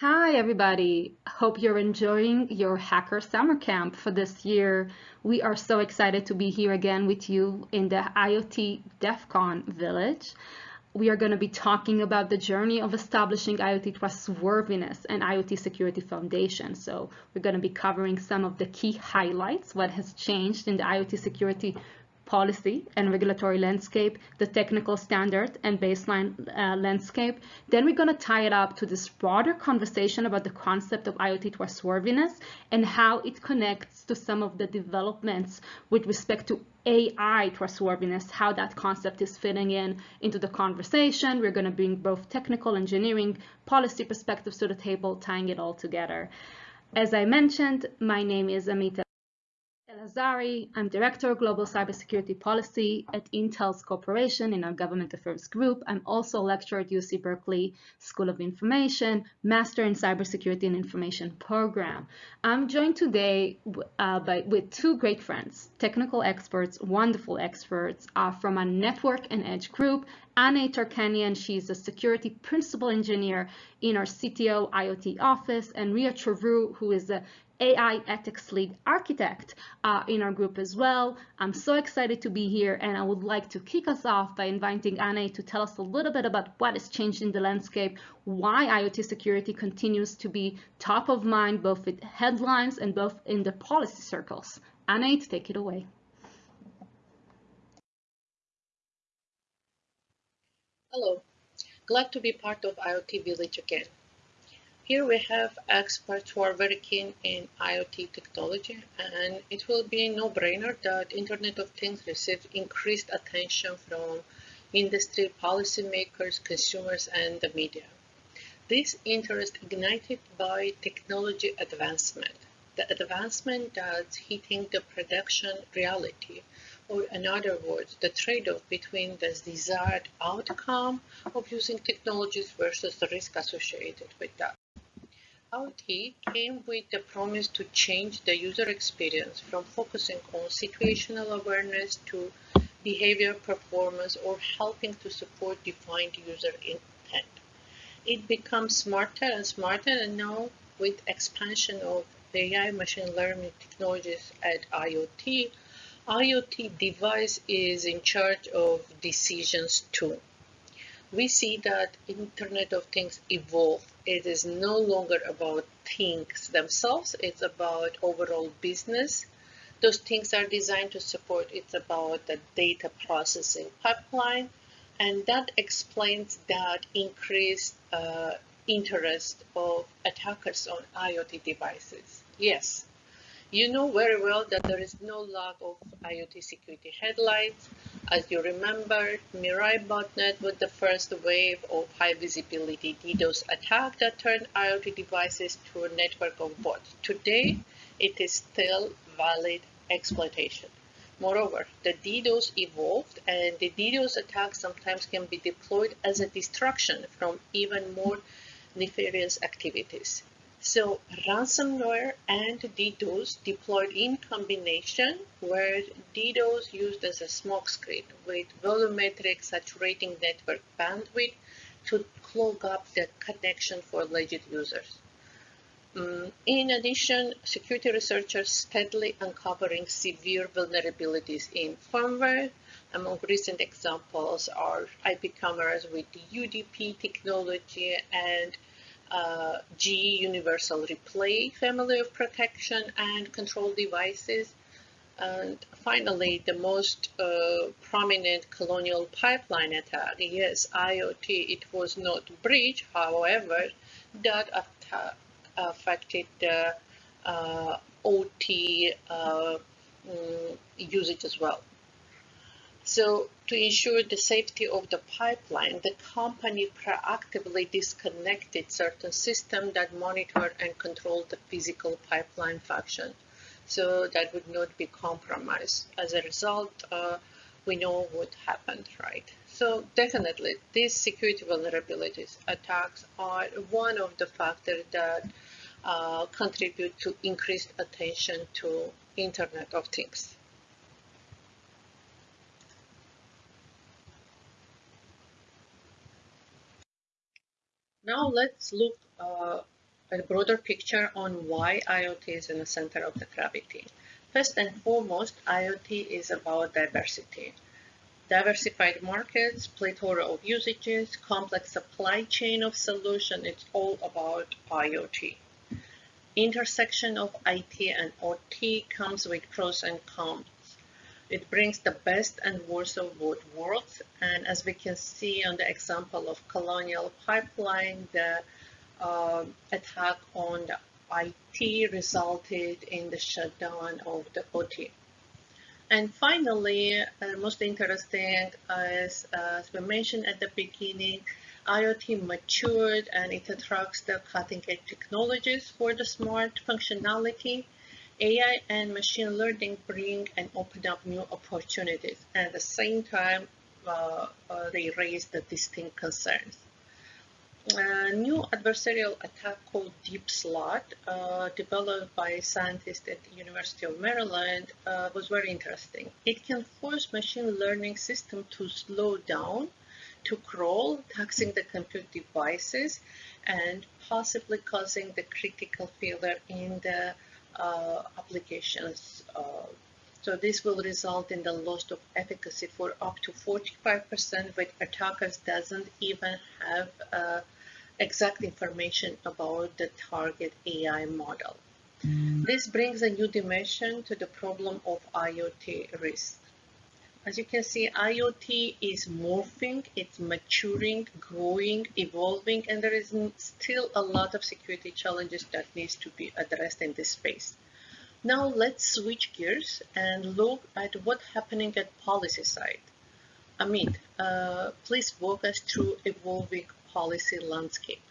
Hi, everybody. Hope you're enjoying your Hacker Summer Camp for this year. We are so excited to be here again with you in the IoT DEF CON Village. We are going to be talking about the journey of establishing IoT trustworthiness and IoT security foundation. So we're going to be covering some of the key highlights, what has changed in the IoT security policy and regulatory landscape, the technical standard and baseline uh, landscape. Then we're going to tie it up to this broader conversation about the concept of IoT trustworthiness and how it connects to some of the developments with respect to AI trustworthiness, how that concept is fitting in into the conversation. We're going to bring both technical engineering policy perspectives to the table, tying it all together. As I mentioned, my name is Amit Elazari. I'm Director of Global Cybersecurity Policy at Intel's Corporation in our Government Affairs Group. I'm also a lecturer at UC Berkeley School of Information, Master in Cybersecurity and Information Program. I'm joined today uh, by, with two great friends, technical experts, wonderful experts uh, from our network and edge group, Anne Tarkhanyan, she's a security principal engineer in our CTO IoT office, and Ria Cheruvu, who is a AI ethics lead architect uh, in our group as well. I'm so excited to be here and I would like to kick us off by inviting Anne to tell us a little bit about what has changed in the landscape, why IoT security continues to be top of mind both with headlines and both in the policy circles. Anne, take it away. Hello, glad to be part of IoT Village again. Here we have experts who are very keen in IoT technology and it will be no-brainer that Internet of Things receives increased attention from industry policymakers, consumers and the media. This interest ignited by technology advancement, the advancement that's hitting the production reality, or in other words, the trade-off between the desired outcome of using technologies versus the risk associated with that. IoT came with the promise to change the user experience from focusing on situational awareness to behavior performance or helping to support defined user intent. It becomes smarter and smarter and now with expansion of AI machine learning technologies at IoT, IoT device is in charge of decisions too we see that Internet of Things evolve. It is no longer about things themselves, it's about overall business. Those things are designed to support, it's about the data processing pipeline, and that explains that increased uh, interest of attackers on IoT devices. Yes, you know very well that there is no lack of IoT security headlights. As you remember, Mirai botnet was the first wave of high visibility DDoS attack that turned IoT devices to a network of bots. Today, it is still valid exploitation. Moreover, the DDoS evolved and the DDoS attack sometimes can be deployed as a distraction from even more nefarious activities. So ransomware and DDoS deployed in combination where DDoS used as a smokescreen with volumetric saturating network bandwidth to clog up the connection for alleged users. Um, in addition, security researchers steadily uncovering severe vulnerabilities in firmware. Among recent examples are IP cameras with UDP technology and uh, Universal Relay family of protection and control devices. And finally, the most uh, prominent colonial pipeline attack, yes, IoT, it was not breach, however, that attack affected the uh, OT uh, mm, usage as well. So to ensure the safety of the pipeline, the company proactively disconnected certain systems that monitor and control the physical pipeline function so that would not be compromised. As a result, uh, we know what happened, right? So definitely, these security vulnerabilities attacks are one of the factors that uh, contribute to increased attention to Internet of Things. Now let's look uh, a broader picture on why IoT is in the center of the gravity. First and foremost, IoT is about diversity. Diversified markets, plethora of usages, complex supply chain of solution, it's all about IoT. Intersection of IT and OT comes with pros and cons. It brings the best and worst of both worlds. And as we can see on the example of Colonial Pipeline, the uh, attack on the IT resulted in the shutdown of the OT. And finally, uh, most interesting uh, as we mentioned at the beginning, IoT matured and it attracts the cutting edge technologies for the smart functionality. AI and machine learning bring and open up new opportunities. And at the same time, uh, uh, they raise the distinct concerns. A new adversarial attack called DeepSloth, uh, developed by scientists at the University of Maryland, uh, was very interesting. It can force machine learning system to slow down, to crawl, taxing the compute devices, and possibly causing the critical failure in the uh, applications. Uh, so this will result in the loss of efficacy for up to 45% when attackers doesn't even have uh, exact information about the target AI model. This brings a new dimension to the problem of IoT risk. As you can see, IoT is morphing, it's maturing, growing, evolving, and there is still a lot of security challenges that needs to be addressed in this space. Now let's switch gears and look at what's happening at policy side. Amit, uh, please walk us through evolving policy landscape.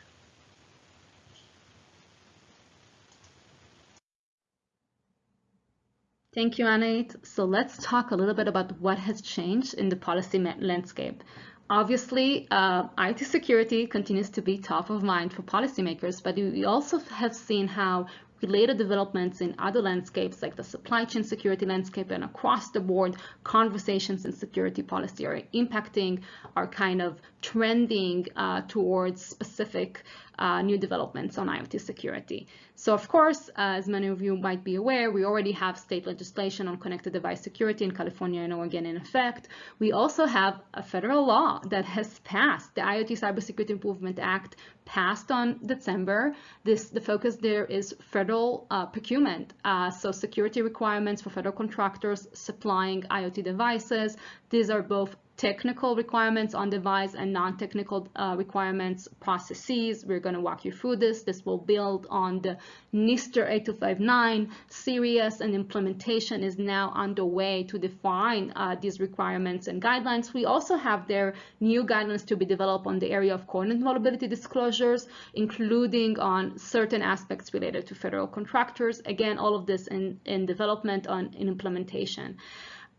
Thank you, Anahit. So let's talk a little bit about what has changed in the policy landscape. Obviously, uh, IT security continues to be top of mind for policymakers, but we also have seen how related developments in other landscapes like the supply chain security landscape and across the board conversations in security policy are impacting are kind of trending uh, towards specific uh, new developments on IoT security. So of course, uh, as many of you might be aware, we already have state legislation on connected device security in California and Oregon in effect. We also have a federal law that has passed, the IoT Cybersecurity Improvement Act passed on December. This The focus there is federal uh, procurement, uh, so security requirements for federal contractors supplying IoT devices. These are both technical requirements on device and non-technical uh, requirements processes. We're going to walk you through this. This will build on the NIST 8259 series and implementation is now underway to define uh, these requirements and guidelines. We also have their new guidelines to be developed on the area of coordinate vulnerability disclosures, including on certain aspects related to federal contractors. Again, all of this in, in development on in implementation.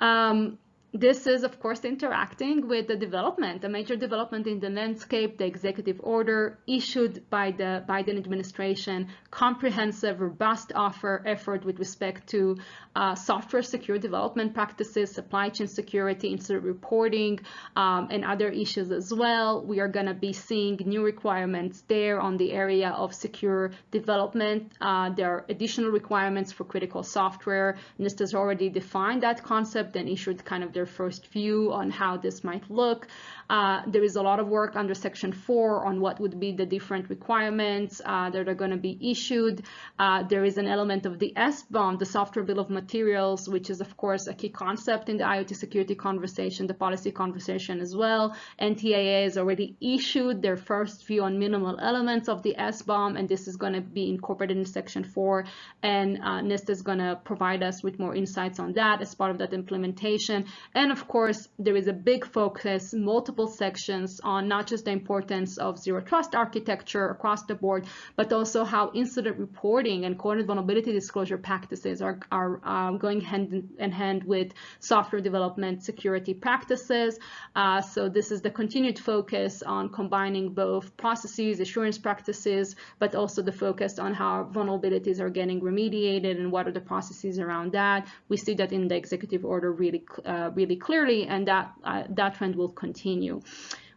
Um, this is, of course, interacting with the development, a major development in the landscape, the executive order issued by the Biden administration, comprehensive, robust offer effort with respect to uh, software secure development practices, supply chain security, incident reporting, um, and other issues as well. We are going to be seeing new requirements there on the area of secure development. Uh, there are additional requirements for critical software. NIST has already defined that concept and issued kind of their first view on how this might look. Uh, there is a lot of work under Section 4 on what would be the different requirements uh, that are going to be issued. Uh, there is an element of the SBOM, the Software Bill of Materials, which is, of course, a key concept in the IoT security conversation, the policy conversation as well. NTIA has already issued their first view on minimal elements of the SBOM, and this is going to be incorporated in Section 4, and uh, NIST is going to provide us with more insights on that as part of that implementation. And of course, there is a big focus, multiple multiple sections on not just the importance of zero trust architecture across the board, but also how incident reporting and coordinated vulnerability disclosure practices are, are um, going hand in hand with software development security practices. Uh, so this is the continued focus on combining both processes, assurance practices, but also the focus on how vulnerabilities are getting remediated and what are the processes around that. We see that in the executive order really, uh, really clearly, and that uh, that trend will continue continue.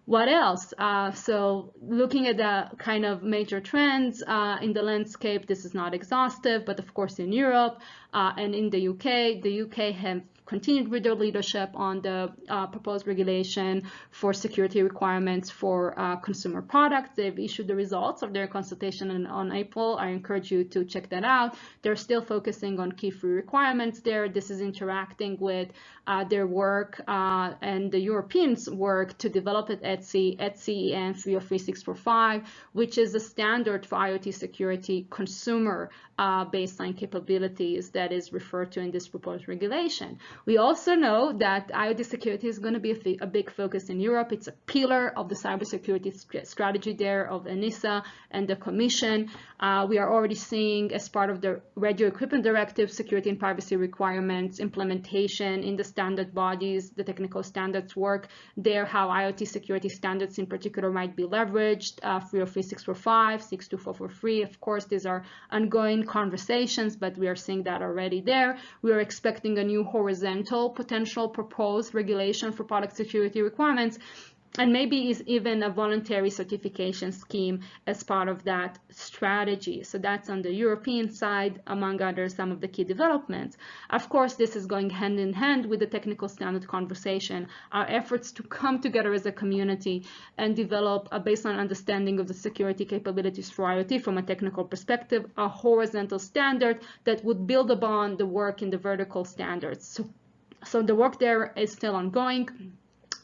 what else? Uh, so looking at the kind of major trends uh, in the landscape, this is not exhaustive, but of course in Europe uh, and in the UK, the UK have continued with their leadership on the uh, proposed regulation for security requirements for uh, consumer products. They've issued the results of their consultation in, on April. I encourage you to check that out. They're still focusing on key free requirements there. This is interacting with uh, their work uh, and the Europeans' work to develop at ETSI, ETSI EN 303645, which is a standard for IoT security consumer uh, baseline capabilities that is referred to in this proposed regulation. We also know that IoT security is going to be a, a big focus in Europe. It's a pillar of the cybersecurity strategy there of ENISA and the Commission. Uh, we are already seeing as part of the Radio Equipment Directive security and privacy requirements implementation in the standard bodies, the technical standards work there, how IoT security standards in particular might be leveraged, uh, 303645, 62443. Of course, these are ongoing conversations, but we are seeing that already there. We are expecting a new potential proposed regulation for product security requirements and maybe is even a voluntary certification scheme as part of that strategy. So that's on the European side, among others, some of the key developments. Of course, this is going hand in hand with the technical standard conversation, our efforts to come together as a community and develop a baseline understanding of the security capabilities for IoT from a technical perspective, a horizontal standard that would build upon the work in the vertical standards. So, so the work there is still ongoing.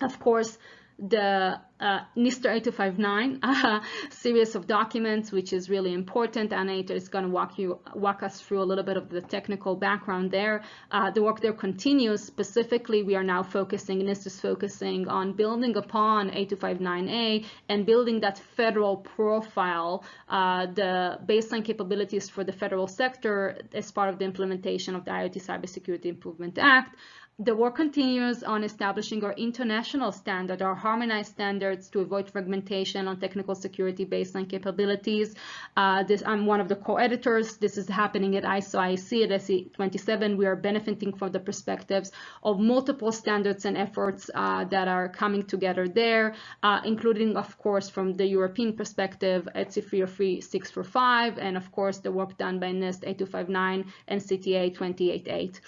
Of course, the uh, NIST 8259 uh, series of documents, which is really important. Anahit is going to walk you walk us through a little bit of the technical background there. Uh, the work there continues. Specifically, we are now focusing, NIST is focusing on building upon 8259A and building that federal profile, uh, the baseline capabilities for the federal sector as part of the implementation of the IoT Cybersecurity Improvement Act the work continues on establishing our international standard, our harmonized standards to avoid fragmentation on technical security baseline capabilities. Uh, this, I'm one of the co-editors. This is happening at ISO IEC at SC 27. We are benefiting from the perspectives of multiple standards and efforts uh, that are coming together there, uh, including, of course, from the European perspective, ETSI 303645, and of course, the work done by NIST 8259 and CTA 288.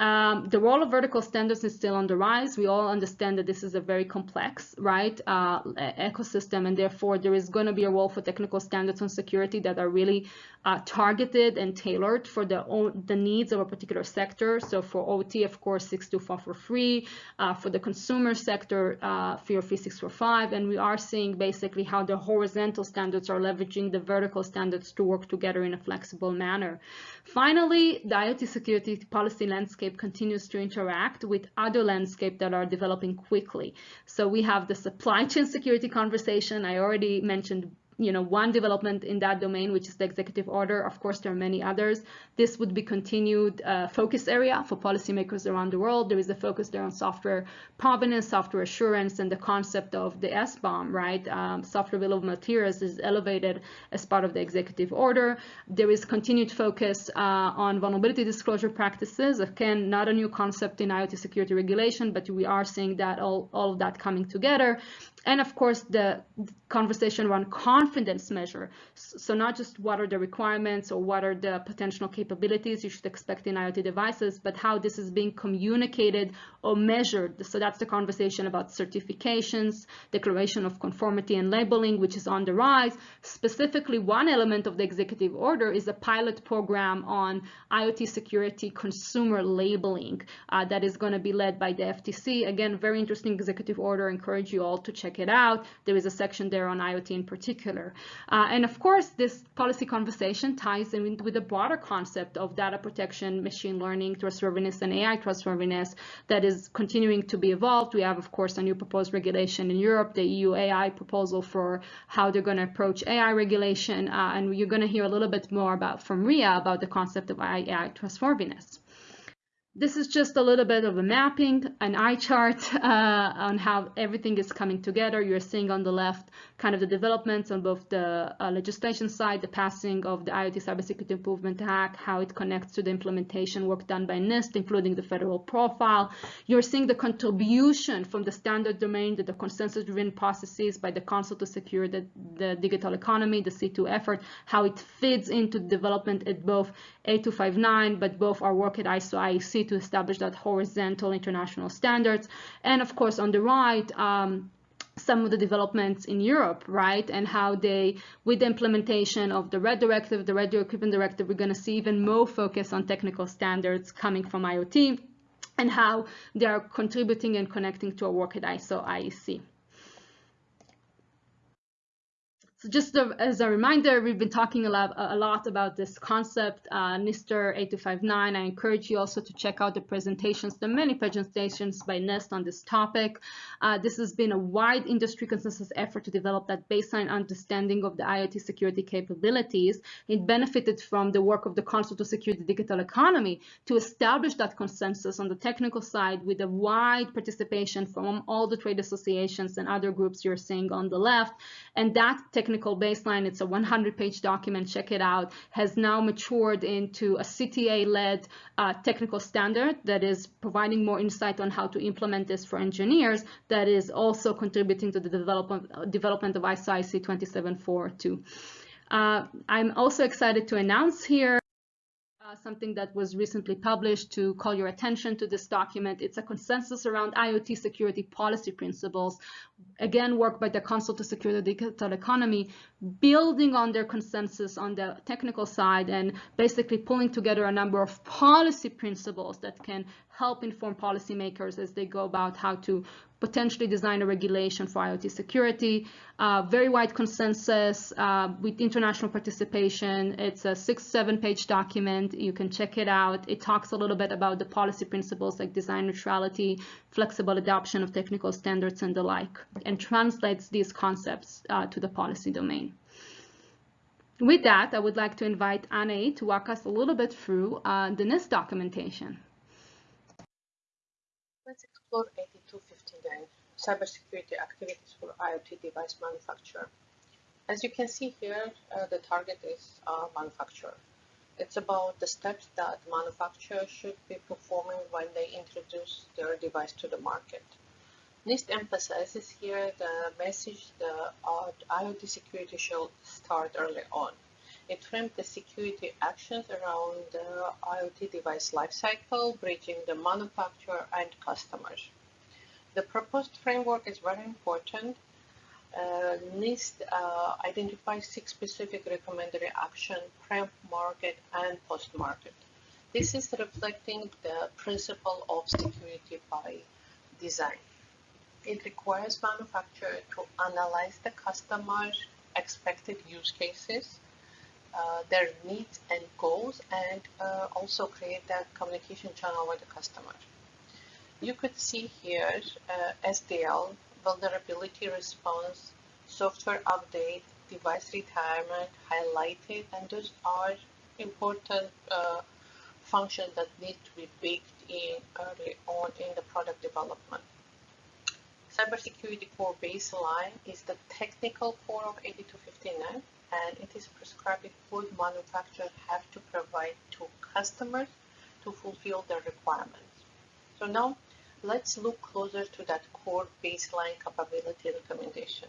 Um, the role of vertical standards is still on the rise. We all understand that this is a very complex, right, uh, ecosystem, and therefore there is going to be a role for technical standards on security that are really uh, targeted and tailored for the the needs of a particular sector. So for OT, of course, 62443, uh, for the consumer sector, uh, 33645, and we are seeing basically how the horizontal standards are leveraging the vertical standards to work together in a flexible manner. Finally, the IoT security policy landscape continues to interact with other landscape that are developing quickly. So we have the supply chain security conversation. I already mentioned you know, one development in that domain, which is the executive order. Of course, there are many others. This would be continued uh, focus area for policymakers around the world. There is a focus there on software provenance, software assurance, and the concept of the SBOM, right? Um, software bill of materials is elevated as part of the executive order. There is continued focus uh, on vulnerability disclosure practices. Again, not a new concept in IoT security regulation, but we are seeing that all, all of that coming together and of course the conversation around confidence measure. So not just what are the requirements or what are the potential capabilities you should expect in IoT devices but how this is being communicated or measured. So that's the conversation about certifications declaration of conformity and labeling which is on the rise. Specifically one element of the executive order is a pilot program on IoT security consumer labeling uh, that is going to be led by the FTC again very interesting executive order. Encourage you all to check check it out. There is a section there on IoT in particular. Uh, and of course, this policy conversation ties in with the broader concept of data protection, machine learning, trustworthiness, and AI trustworthiness that is continuing to be evolved. We have, of course, a new proposed regulation in Europe, the EU AI proposal for how they're going to approach AI regulation. Uh, and you're going to hear a little bit more about from Ria about the concept of AI trustworthiness. This is just a little bit of a mapping, an eye chart uh, on how everything is coming together. You're seeing on the left kind of the developments on both the uh, legislation side, the passing of the IoT Cybersecurity Improvement Act, how it connects to the implementation work done by NIST, including the federal profile. You're seeing the contribution from the standard domain to the consensus-driven processes by the Council to Secure the, the Digital Economy, the C2 effort, how it fits into development at both 8259, but both our work at ISO IEC to establish that horizontal international standards. And of course, on the right, um, some of the developments in Europe, right? And how they, with the implementation of the RED directive, the Radio Equipment Directive, we're going to see even more focus on technical standards coming from IoT and how they are contributing and connecting to our work at ISO IEC. So just as a reminder, we've been talking a lot, a lot about this concept, uh, NIST 8259. I encourage you also to check out the presentations, the many presentations by NIST on this topic. Uh, this has been a wide industry consensus effort to develop that baseline understanding of the IoT security capabilities. It benefited from the work of the Council to Secure the Digital Economy to establish that consensus on the technical side with a wide participation from all the trade associations and other groups you're seeing on the left. And that technical baseline, it's a 100-page document, check it out, has now matured into a CTA-led uh, technical standard that is providing more insight on how to implement this for engineers that is also contributing to the development, development of ISO IEC 27442. Uh, I'm also excited to announce here uh, something that was recently published to call your attention to this document. It's a consensus around IoT security policy principles, again, work by the Council to Secure the Digital Economy, building on their consensus on the technical side and basically pulling together a number of policy principles that can help inform policymakers as they go about how to potentially design a regulation for IoT security. Uh, very wide consensus uh, with international participation. It's a six, seven page document. You can check it out. It talks a little bit about the policy principles like design neutrality, flexible adoption of technical standards and the like, and translates these concepts uh, to the policy domain. With that, I would like to invite Anne to walk us a little bit through uh, the NIST documentation. Let's explore 8259, cybersecurity activities for IoT device manufacturer. As you can see here, uh, the target is uh, manufacturer. It's about the steps that manufacturers should be performing when they introduce their device to the market. NIST emphasizes here the message uh, IoT security should start early on. It framed the security actions around the IoT device lifecycle, bridging the manufacturer and customers. The proposed framework is very important. Uh, NIST uh, identifies six specific recommended action pre-market and post-market. This is reflecting the principle of security by design. It requires manufacturer to analyze the customer's expected use cases, uh, their needs and goals, and uh, also create that communication channel with the customer. You could see here uh, SDL, vulnerability response, software update, device retirement highlighted, and those are important uh, functions that need to be baked in early on in the product development. Cybersecurity core baseline is the technical core of 8259 and it is prescribed food manufacturers have to provide to customers to fulfill their requirements. So now let's look closer to that core baseline capability recommendation.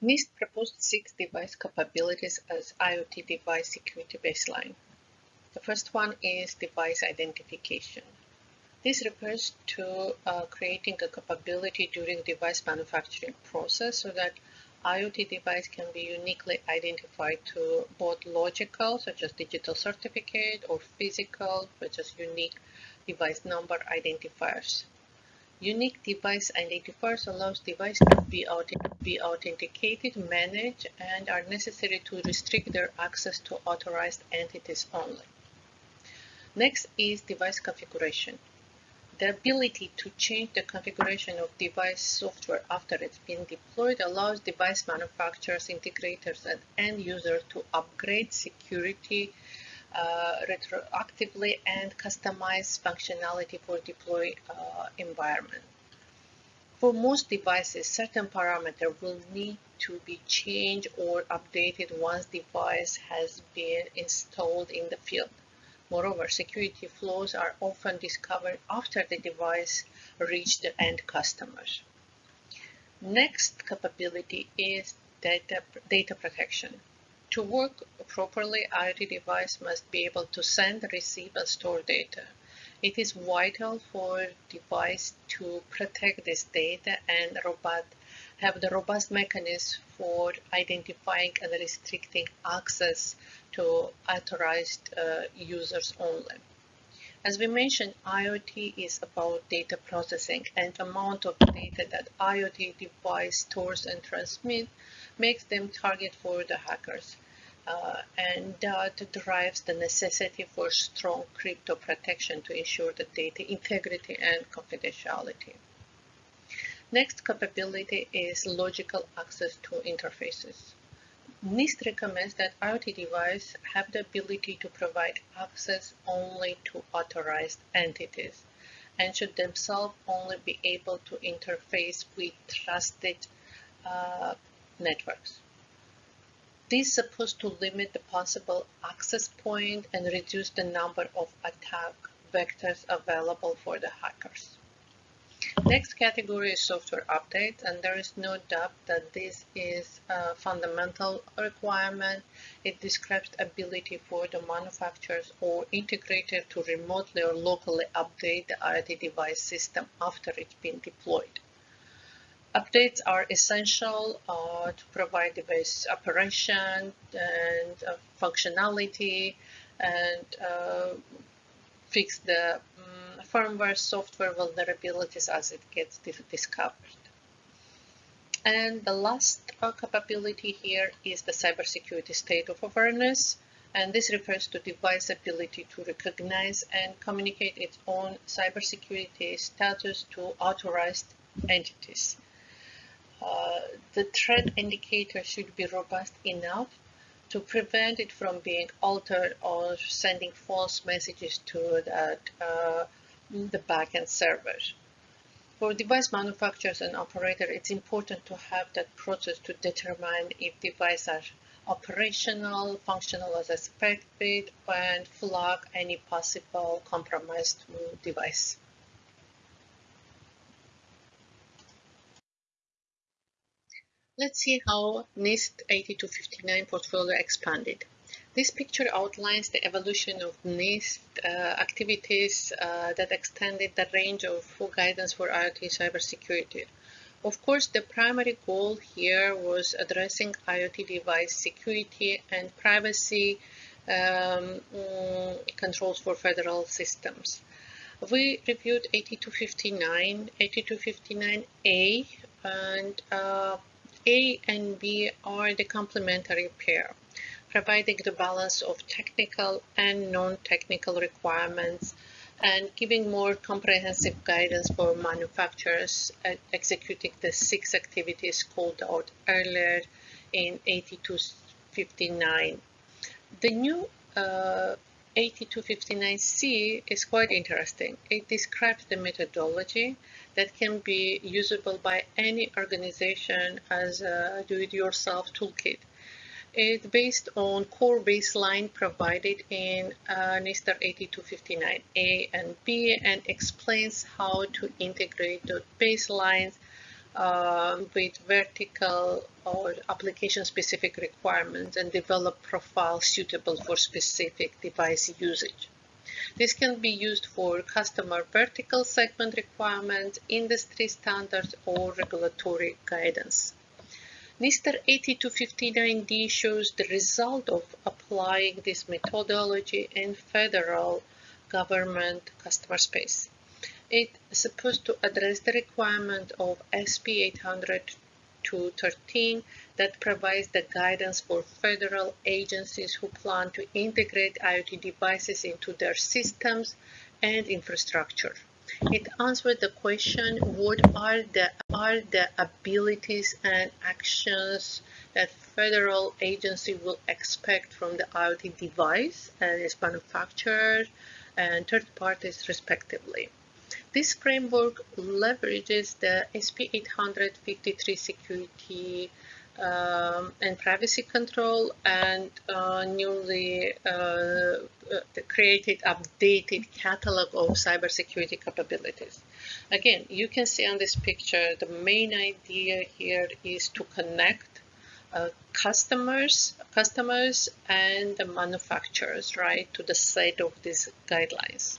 NIST proposed six device capabilities as IoT device security baseline. The first one is device identification. This refers to uh, creating a capability during device manufacturing process so that IoT device can be uniquely identified to both logical, such as digital certificate, or physical, such as unique device number identifiers. Unique device identifiers allows device to be, be authenticated, managed, and are necessary to restrict their access to authorized entities only. Next is device configuration. The ability to change the configuration of device software after it's been deployed allows device manufacturers, integrators, and end users to upgrade security uh, retroactively and customize functionality for deploy uh, environment. For most devices, certain parameters will need to be changed or updated once device has been installed in the field. Moreover, security flaws are often discovered after the device reached the end customers. Next capability is data, data protection. To work properly, IoT device must be able to send, receive, and store data. It is vital for device to protect this data and robust, have the robust mechanism for identifying and restricting access to authorized uh, users only. As we mentioned, IoT is about data processing and amount of data that IoT device stores and transmits makes them target for the hackers. Uh, and that drives the necessity for strong crypto protection to ensure the data integrity and confidentiality. Next capability is logical access to interfaces. NIST recommends that IoT devices have the ability to provide access only to authorized entities and should themselves only be able to interface with trusted uh, networks. This is supposed to limit the possible access point and reduce the number of attack vectors available for the hackers. Next category is software updates, and there is no doubt that this is a fundamental requirement. It describes ability for the manufacturers or integrator to remotely or locally update the IoT device system after it's been deployed. Updates are essential uh, to provide device operation and uh, functionality and uh, fix the um, firmware software vulnerabilities as it gets discovered. And the last uh, capability here is the cybersecurity state of awareness. And this refers to device ability to recognize and communicate its own cybersecurity status to authorized entities. Uh, the threat indicator should be robust enough to prevent it from being altered or sending false messages to that, uh, the backend server. For device manufacturers and operator, it's important to have that process to determine if devices are operational, functional as expected, and flag any possible compromised device. Let's see how NIST 8259 portfolio expanded. This picture outlines the evolution of NIST uh, activities uh, that extended the range of guidance for IoT cybersecurity. Of course, the primary goal here was addressing IoT device security and privacy um, mm, controls for federal systems. We reviewed 8259, 8259A, and uh, a and B are the complementary pair, providing the balance of technical and non-technical requirements and giving more comprehensive guidance for manufacturers executing the six activities called out earlier in 8259. The new uh, 8259C is quite interesting. It describes the methodology that can be usable by any organization as a do-it-yourself toolkit. It's based on core baseline provided in uh, NIST 8259A and B and explains how to integrate the baselines um, with vertical or application-specific requirements and develop profiles suitable for specific device usage. This can be used for customer vertical segment requirements, industry standards, or regulatory guidance. NIST 8259D shows the result of applying this methodology in federal government customer space. It is supposed to address the requirement of SP 800 13 that provides the guidance for federal agencies who plan to integrate IoT devices into their systems and infrastructure. It answered the question, what are the, are the abilities and actions that federal agency will expect from the IoT device and its manufacturer and third parties respectively. This framework leverages the SP853 security um, and privacy control and uh, newly uh, uh, created updated catalog of cybersecurity capabilities. Again, you can see on this picture, the main idea here is to connect uh, customers, customers and the manufacturers, right, to the set of these guidelines.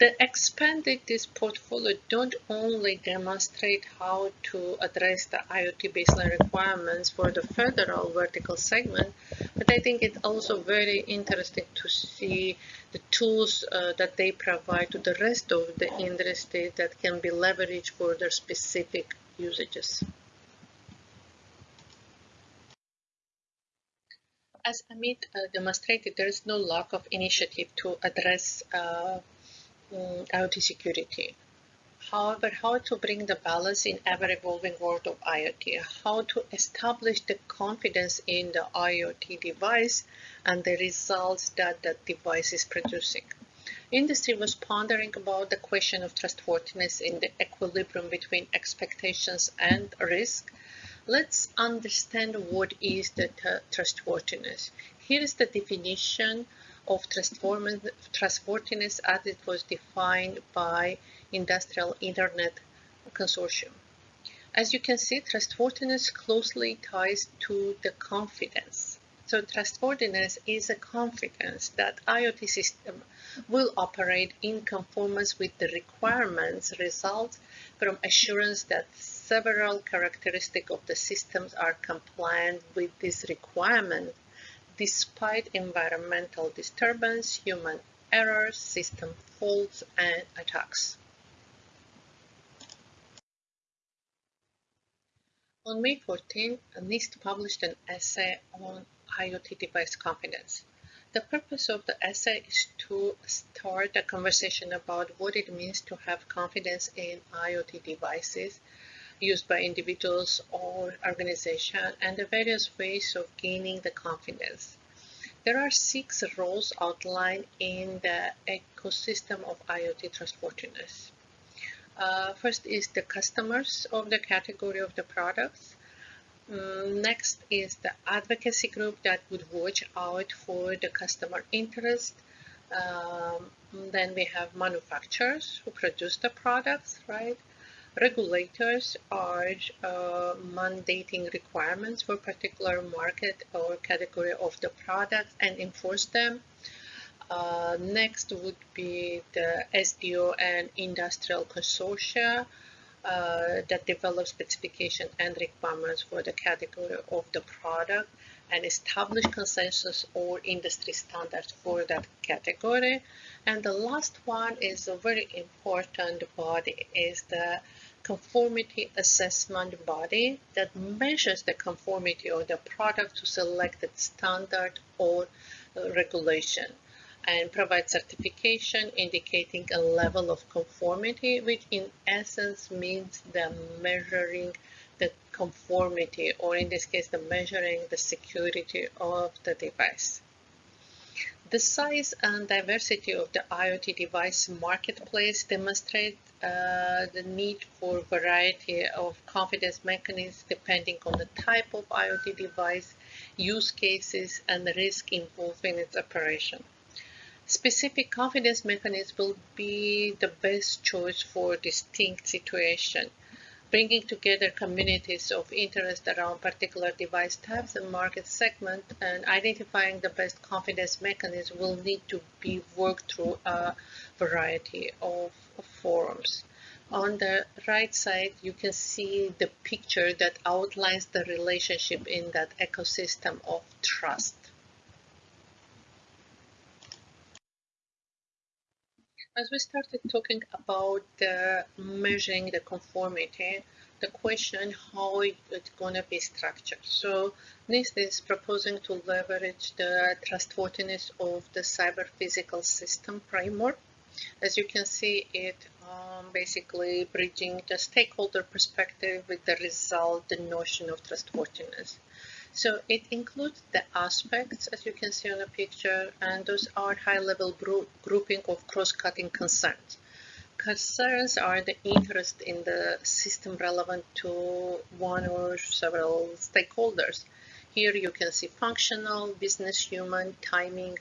The expanded this portfolio don't only demonstrate how to address the IoT baseline requirements for the federal vertical segment, but I think it's also very interesting to see the tools uh, that they provide to the rest of the industry that can be leveraged for their specific usages. As Amit uh, demonstrated, there is no lack of initiative to address uh, um, IoT security. However, how to bring the balance in ever-evolving world of IoT, how to establish the confidence in the IoT device and the results that that device is producing. Industry was pondering about the question of trustworthiness in the equilibrium between expectations and risk. Let's understand what is the trustworthiness. Here is the definition of trustworthiness as it was defined by Industrial Internet Consortium. As you can see, trustworthiness closely ties to the confidence. So trustworthiness is a confidence that IoT system will operate in conformance with the requirements result from assurance that several characteristics of the systems are compliant with this requirement despite environmental disturbance, human errors, system faults, and attacks. On May 14, NIST published an essay on IoT device confidence. The purpose of the essay is to start a conversation about what it means to have confidence in IoT devices used by individuals or organizations and the various ways of gaining the confidence. There are six roles outlined in the ecosystem of IoT trustworthiness. Uh, first is the customers of the category of the products. Um, next is the advocacy group that would watch out for the customer interest. Um, then we have manufacturers who produce the products, right? Regulators are uh, mandating requirements for particular market or category of the product and enforce them. Uh, next would be the SDO and industrial consortia uh, that develop specification and requirements for the category of the product and establish consensus or industry standards for that category. And the last one is a very important body is the conformity assessment body that measures the conformity of the product to selected standard or uh, regulation and provides certification indicating a level of conformity, which in essence means the measuring the conformity, or in this case, the measuring the security of the device. The size and diversity of the IoT device marketplace demonstrate uh, the need for variety of confidence mechanisms depending on the type of IoT device, use cases, and the risk involved in its operation. Specific confidence mechanisms will be the best choice for distinct situation bringing together communities of interest around particular device types and market segment and identifying the best confidence mechanism will need to be worked through a variety of, of forums. On the right side, you can see the picture that outlines the relationship in that ecosystem of trust. As we started talking about measuring the conformity, the question how it's going to be structured. So NIST is proposing to leverage the trustworthiness of the cyber physical system framework As you can see, it um, basically bridging the stakeholder perspective with the result, the notion of trustworthiness. So it includes the aspects, as you can see on the picture, and those are high-level grouping of cross-cutting concerns. Concerns are the interest in the system relevant to one or several stakeholders. Here you can see functional, business, human, timing,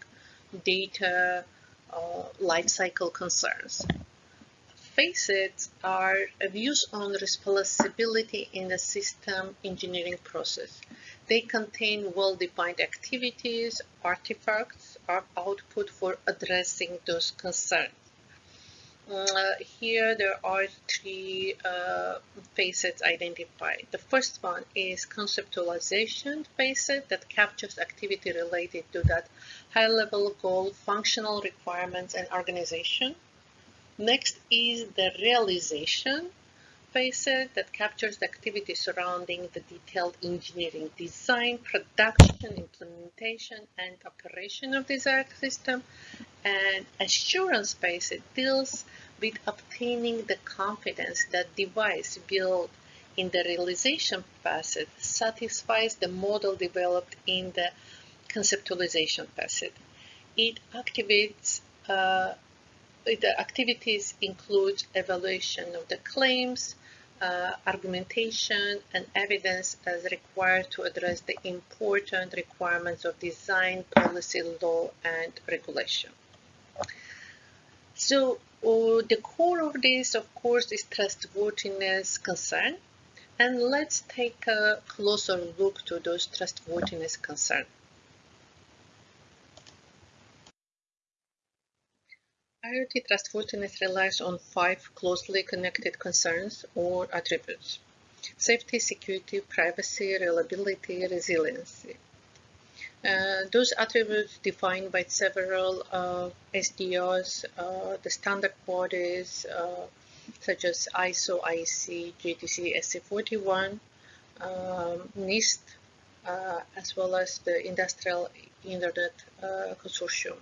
data, uh, life cycle concerns. Facets are views on responsibility in the system engineering process. They contain well-defined activities, artifacts, or output for addressing those concerns. Uh, here there are three uh, facets identified. The first one is conceptualization facet that captures activity related to that high-level goal, functional requirements, and organization. Next is the realization facet that captures the activity surrounding the detailed engineering design, production, implementation, and operation of ARC system. And assurance facet deals with obtaining the confidence that device built in the realization facet satisfies the model developed in the conceptualization facet. It activates uh, the activities include evaluation of the claims, uh, argumentation and evidence as required to address the important requirements of design, policy, law, and regulation. So uh, the core of this, of course, is trustworthiness concern. And let's take a closer look to those trustworthiness concerns. IoT trustworthiness relies on five closely connected concerns or attributes. Safety, security, privacy, reliability, resiliency. Uh, those attributes defined by several uh, SDOs, uh, the standard bodies uh, such as ISO, IEC, JTC, SC41, um, NIST, uh, as well as the Industrial Internet uh, Consortium.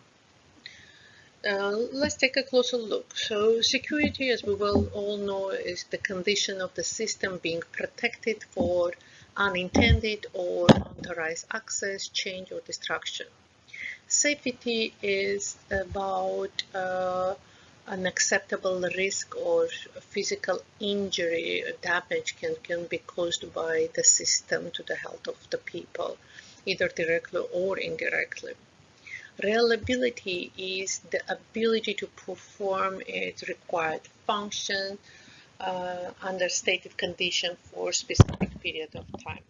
Uh, let's take a closer look. So security, as we well all know, is the condition of the system being protected for unintended or unauthorized access, change, or destruction. Safety is about uh, an acceptable risk or physical injury damage can, can be caused by the system to the health of the people, either directly or indirectly. Reliability is the ability to perform its required function uh, under stated condition for specific period of time.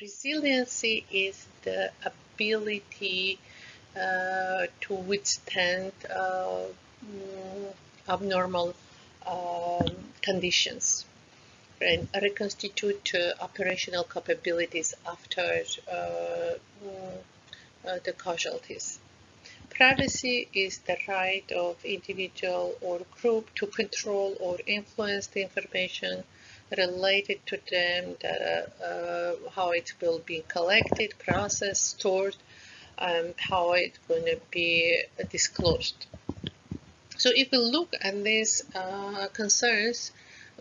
Resiliency is the ability uh, to withstand uh, abnormal um, conditions and reconstitute uh, operational capabilities after uh, the casualties. Privacy is the right of individual or group to control or influence the information related to them, the, uh, how it will be collected, processed, stored, um, how it's going to be disclosed. So if we look at these uh, concerns,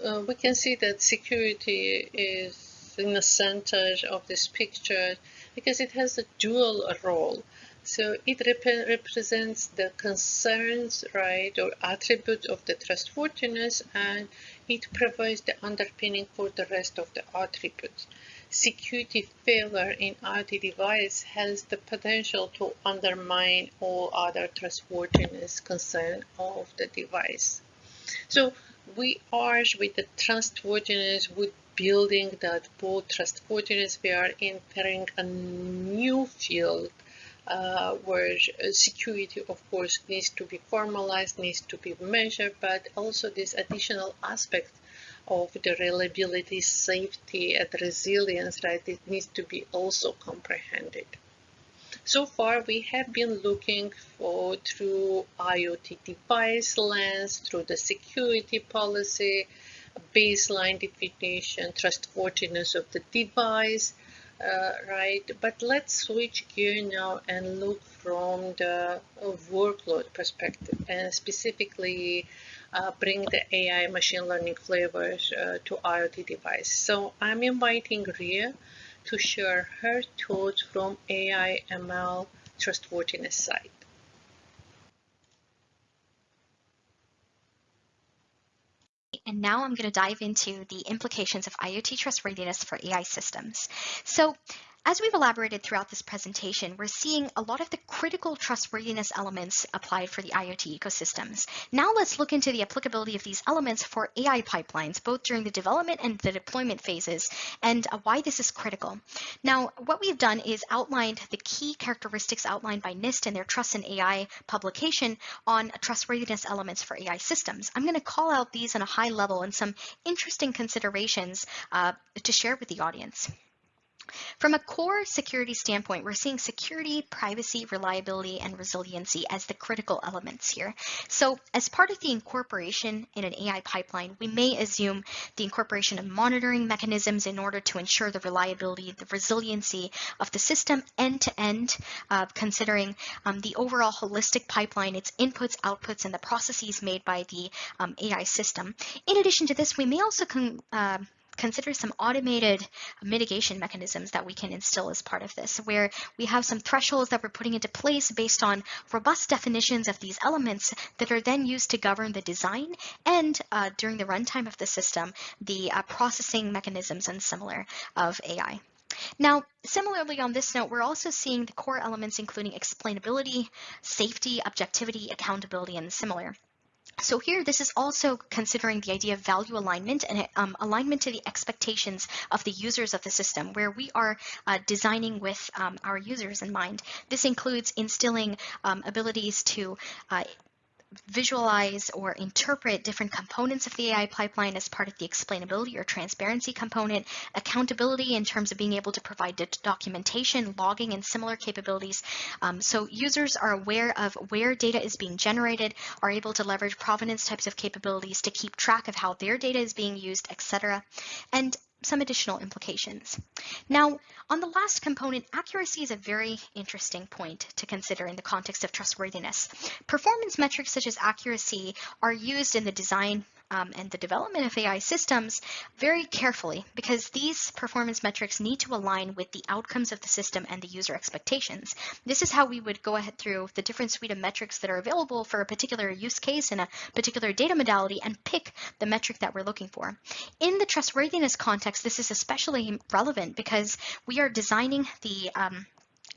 uh, we can see that security is in the center of this picture because it has a dual role. So it rep represents the concerns, right, or attribute of the trustworthiness, and it provides the underpinning for the rest of the attributes. Security failure in IoT device has the potential to undermine all other trustworthiness concern of the device. So we are with the trustworthiness with building that both trustworthiness, we are entering a new field uh, where security, of course, needs to be formalized, needs to be measured, but also this additional aspect of the reliability, safety, and resilience, right, it needs to be also comprehended. So far, we have been looking for through IoT device lens, through the security policy, baseline definition, trustworthiness of the device, uh, right? But let's switch gear now and look from the workload perspective and specifically uh, bring the AI machine learning flavors uh, to IoT device. So I'm inviting Ria to share her thoughts from AI ML trustworthiness side. And now I'm going to dive into the implications of IoT trustworthiness for AI systems. So as we've elaborated throughout this presentation, we're seeing a lot of the critical trustworthiness elements applied for the IoT ecosystems. Now let's look into the applicability of these elements for AI pipelines, both during the development and the deployment phases, and uh, why this is critical. Now, what we've done is outlined the key characteristics outlined by NIST in their Trust in AI publication on trustworthiness elements for AI systems. I'm going to call out these on a high level and some interesting considerations uh, to share with the audience. From a core security standpoint, we're seeing security, privacy, reliability, and resiliency as the critical elements here. So as part of the incorporation in an AI pipeline, we may assume the incorporation of monitoring mechanisms in order to ensure the reliability, the resiliency of the system end to end, uh, considering um, the overall holistic pipeline, its inputs, outputs, and the processes made by the um, AI system. In addition to this, we may also uh, consider some automated mitigation mechanisms that we can instill as part of this, where we have some thresholds that we're putting into place based on robust definitions of these elements that are then used to govern the design and uh, during the runtime of the system, the uh, processing mechanisms and similar of AI. Now, similarly on this note, we're also seeing the core elements including explainability, safety, objectivity, accountability, and similar. So here, this is also considering the idea of value alignment and um, alignment to the expectations of the users of the system, where we are uh, designing with um, our users in mind. This includes instilling um, abilities to uh, visualize or interpret different components of the AI pipeline as part of the explainability or transparency component, accountability in terms of being able to provide documentation, logging, and similar capabilities. Um, so users are aware of where data is being generated, are able to leverage provenance types of capabilities to keep track of how their data is being used, etc. And some additional implications. Now, on the last component, accuracy is a very interesting point to consider in the context of trustworthiness. Performance metrics such as accuracy are used in the design um, and the development of AI systems very carefully because these performance metrics need to align with the outcomes of the system and the user expectations. This is how we would go ahead through the different suite of metrics that are available for a particular use case in a particular data modality and pick the metric that we're looking for. In the trustworthiness context, this is especially relevant because we are designing the um,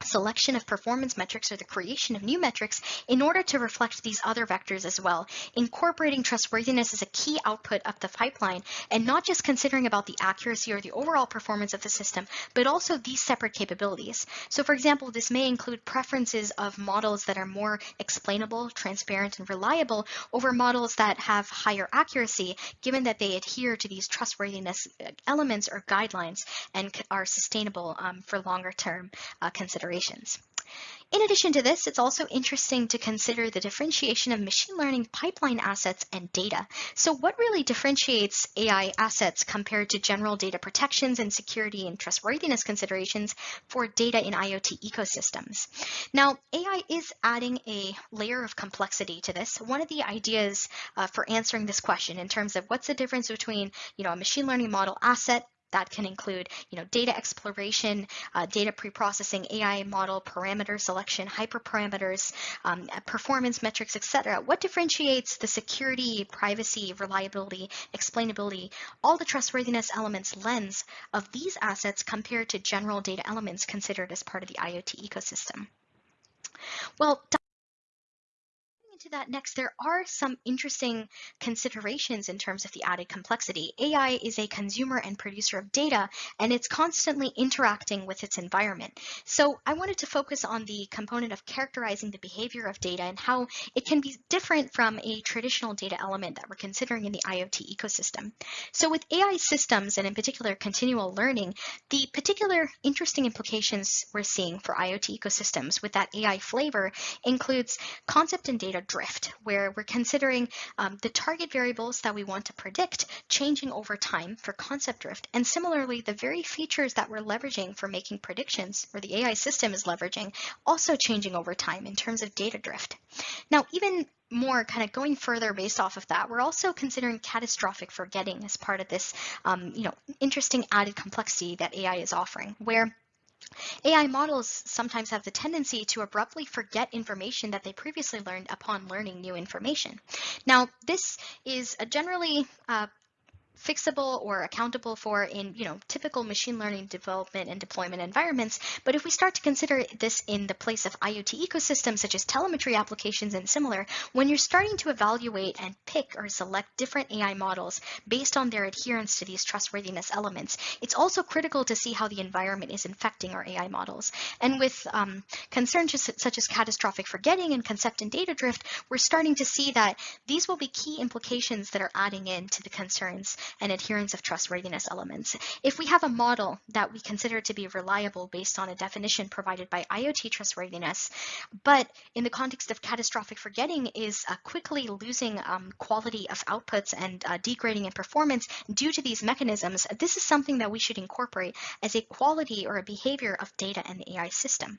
selection of performance metrics or the creation of new metrics in order to reflect these other vectors as well. Incorporating trustworthiness as a key output of the pipeline and not just considering about the accuracy or the overall performance of the system, but also these separate capabilities. So for example, this may include preferences of models that are more explainable, transparent, and reliable over models that have higher accuracy, given that they adhere to these trustworthiness uh, elements or guidelines and are sustainable um, for longer term uh, considerations considerations. In addition to this, it's also interesting to consider the differentiation of machine learning pipeline assets and data. So what really differentiates AI assets compared to general data protections and security and trustworthiness considerations for data in IoT ecosystems? Now, AI is adding a layer of complexity to this. One of the ideas uh, for answering this question in terms of what's the difference between you know, a machine learning model asset that can include, you know, data exploration, uh, data preprocessing, AI model, parameter selection, hyperparameters, um, performance metrics, etc. What differentiates the security, privacy, reliability, explainability, all the trustworthiness elements lens of these assets compared to general data elements considered as part of the IoT ecosystem? Well, that next, there are some interesting considerations in terms of the added complexity. AI is a consumer and producer of data, and it's constantly interacting with its environment. So I wanted to focus on the component of characterizing the behavior of data and how it can be different from a traditional data element that we're considering in the IoT ecosystem. So with AI systems, and in particular continual learning, the particular interesting implications we're seeing for IoT ecosystems with that AI flavor includes concept and data drift, where we're considering um, the target variables that we want to predict changing over time for concept drift. And similarly, the very features that we're leveraging for making predictions, or the AI system is leveraging, also changing over time in terms of data drift. Now, even more kind of going further based off of that, we're also considering catastrophic forgetting as part of this, um, you know, interesting added complexity that AI is offering, where AI models sometimes have the tendency to abruptly forget information that they previously learned upon learning new information. Now, this is a generally uh, fixable or accountable for in you know typical machine learning development and deployment environments. But if we start to consider this in the place of IoT ecosystems such as telemetry applications and similar when you're starting to evaluate and pick or select different AI models based on their adherence to these trustworthiness elements it's also critical to see how the environment is infecting our AI models. And with um, concerns such as catastrophic forgetting and concept and data drift we're starting to see that these will be key implications that are adding in to the concerns and adherence of trustworthiness elements. If we have a model that we consider to be reliable based on a definition provided by IoT trustworthiness, but in the context of catastrophic forgetting is uh, quickly losing um, quality of outputs and uh, degrading in performance due to these mechanisms, this is something that we should incorporate as a quality or a behavior of data and the AI system.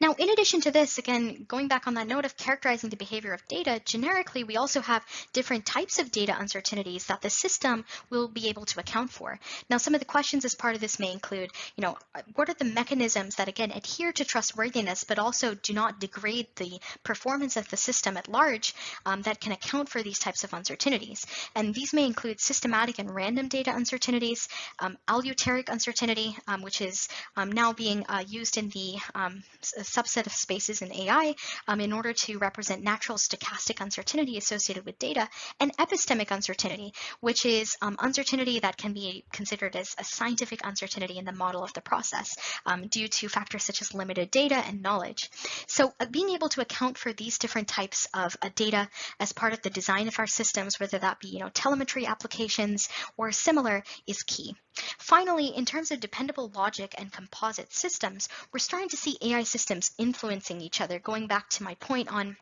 Now, in addition to this, again, going back on that note of characterizing the behavior of data, generically, we also have different types of data uncertainties that the system will be able to account for. Now, some of the questions as part of this may include, you know, what are the mechanisms that, again, adhere to trustworthiness, but also do not degrade the performance of the system at large um, that can account for these types of uncertainties. And these may include systematic and random data uncertainties, um, aleatoric uncertainty, um, which is um, now being uh, used in the um, a subset of spaces in AI um, in order to represent natural stochastic uncertainty associated with data, and epistemic uncertainty, which is um, uncertainty that can be considered as a scientific uncertainty in the model of the process um, due to factors such as limited data and knowledge. So uh, being able to account for these different types of uh, data as part of the design of our systems, whether that be you know telemetry applications or similar, is key. Finally, in terms of dependable logic and composite systems, we're starting to see AI systems influencing each other, going back to my point on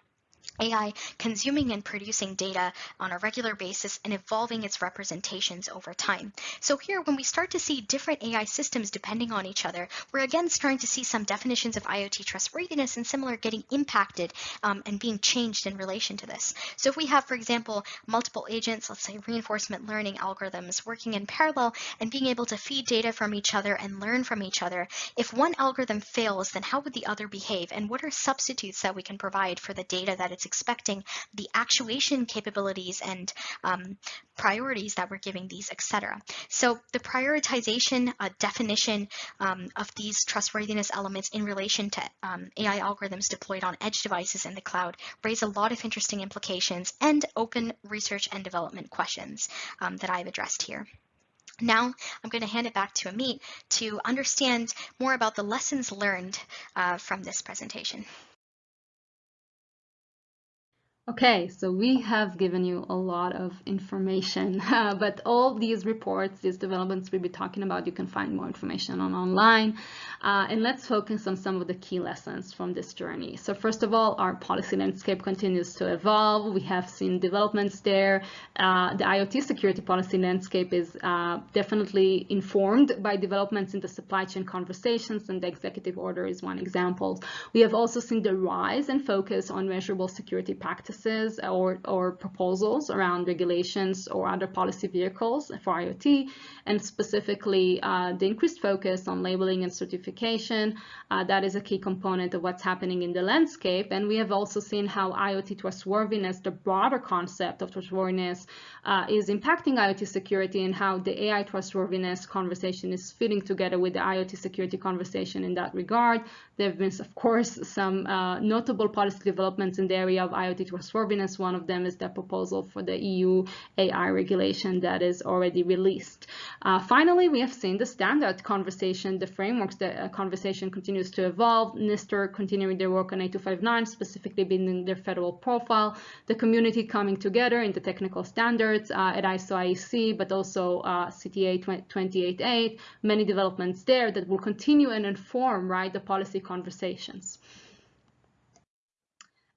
AI consuming and producing data on a regular basis and evolving its representations over time. So here, when we start to see different AI systems depending on each other, we're again starting to see some definitions of IoT trustworthiness and similar getting impacted um, and being changed in relation to this. So if we have, for example, multiple agents, let's say reinforcement learning algorithms working in parallel and being able to feed data from each other and learn from each other, if one algorithm fails, then how would the other behave? And what are substitutes that we can provide for the data that it's expecting, the actuation capabilities and um, priorities that we're giving these, etc. So the prioritization uh, definition um, of these trustworthiness elements in relation to um, AI algorithms deployed on edge devices in the cloud raise a lot of interesting implications and open research and development questions um, that I've addressed here. Now I'm going to hand it back to Amit to understand more about the lessons learned uh, from this presentation. Okay, so we have given you a lot of information, uh, but all these reports, these developments we'll be talking about, you can find more information on online. Uh, and let's focus on some of the key lessons from this journey. So first of all, our policy landscape continues to evolve. We have seen developments there. Uh, the IoT security policy landscape is uh, definitely informed by developments in the supply chain conversations, and the executive order is one example. We have also seen the rise and focus on measurable security practices practices or, or proposals around regulations or other policy vehicles for IoT, and specifically uh, the increased focus on labeling and certification. Uh, that is a key component of what's happening in the landscape. And we have also seen how IoT trustworthiness, the broader concept of trustworthiness, uh, is impacting IoT security and how the AI trustworthiness conversation is fitting together with the IoT security conversation in that regard. There have been, of course, some uh, notable policy developments in the area of IoT trustworthiness. One of them is the proposal for the EU AI regulation that is already released. Uh, finally, we have seen the standard conversation, the frameworks, the uh, conversation continues to evolve. NIST continuing their work on 8259, specifically building their federal profile, the community coming together in the technical standards uh, at ISO IEC, but also uh, CTA 288, many developments there that will continue and inform right the policy conversations.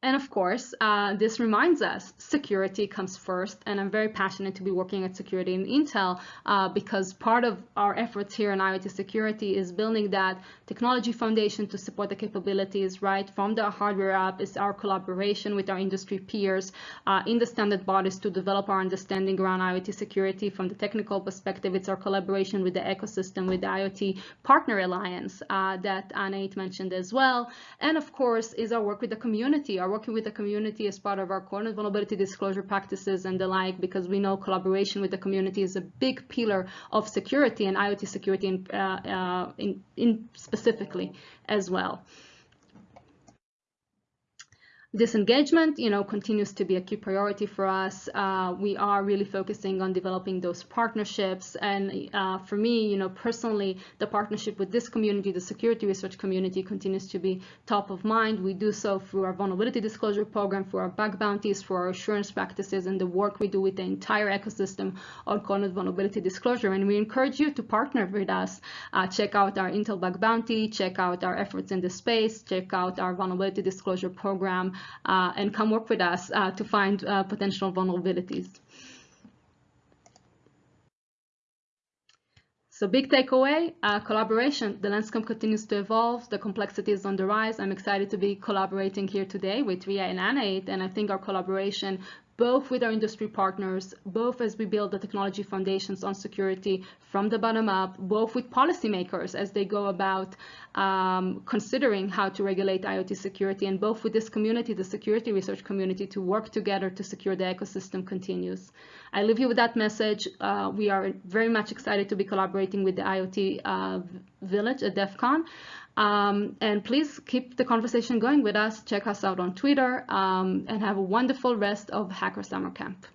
And of course, uh, this reminds us security comes first. And I'm very passionate to be working at security in Intel uh, because part of our efforts here in IoT security is building that technology foundation to support the capabilities, right? From the hardware up is our collaboration with our industry peers uh, in the standard bodies to develop our understanding around IoT security. From the technical perspective, it's our collaboration with the ecosystem, with the IoT Partner Alliance uh, that Anahit mentioned as well. And of course, is our work with the community, our working with the community as part of our core vulnerability disclosure practices and the like, because we know collaboration with the community is a big pillar of security and IoT security in, uh, uh, in, in specifically as well. This engagement, you know, continues to be a key priority for us. Uh, we are really focusing on developing those partnerships. And uh, for me, you know, personally, the partnership with this community, the security research community, continues to be top of mind. We do so through our vulnerability disclosure program, through our bug bounties, for our assurance practices, and the work we do with the entire ecosystem on Code vulnerability disclosure. And we encourage you to partner with us. Uh, check out our Intel bug bounty, check out our efforts in the space, check out our vulnerability disclosure program and come work with us uh, to find uh, potential vulnerabilities. So big takeaway, uh, collaboration. The landscape continues to evolve. The complexity is on the rise. I'm excited to be collaborating here today with Ria and Anahit, and I think our collaboration both with our industry partners, both as we build the technology foundations on security from the bottom up, both with policymakers as they go about um, considering how to regulate IoT security, and both with this community, the security research community, to work together to secure the ecosystem continues. I leave you with that message. Uh, we are very much excited to be collaborating with the IoT uh, Village at DEF CON. Um, and please keep the conversation going with us. Check us out on Twitter um, and have a wonderful rest of Hacker Summer Camp.